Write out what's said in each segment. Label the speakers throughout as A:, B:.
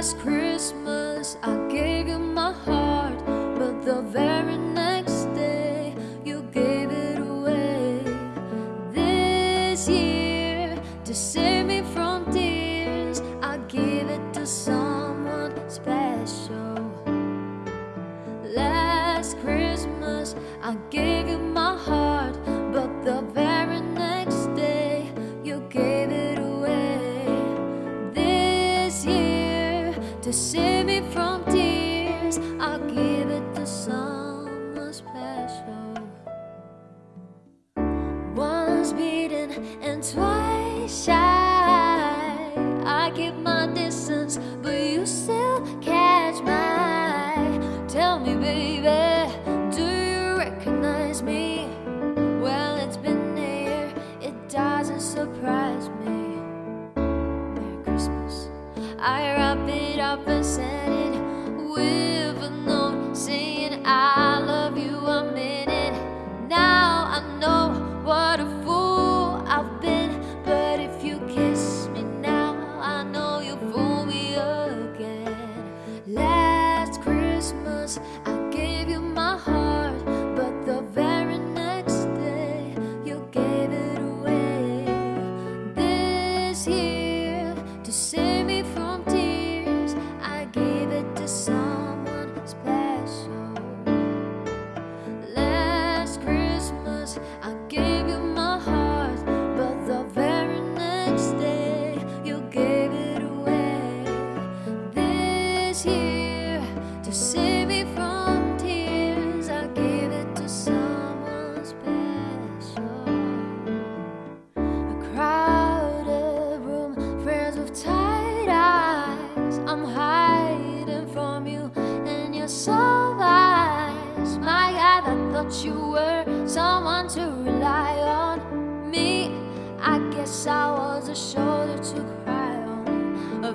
A: last Christmas I gave you my heart But the very next day you gave it away. This year to save me from tears I give it to someone special. Last Christmas I gave you to save me from tears, I'll give it to someone special. Once beaten and twice shy, I keep my distance, but you still catch my. Tell me, baby, up and send it with a note saying I love you. Meant it. Now I know what a fool I've been. But if you kiss me now, I know you'll fool me again. Last Christmas, I Year, to save me from tears, I gave it to someone special. A crowded room, friends with tight eyes. I'm hiding from you and you're so wise. My God, I thought you were someone to rely on. Me, I guess I was a shoulder to cry on, a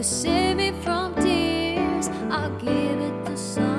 A: to save me from tears. I'll give it to someone.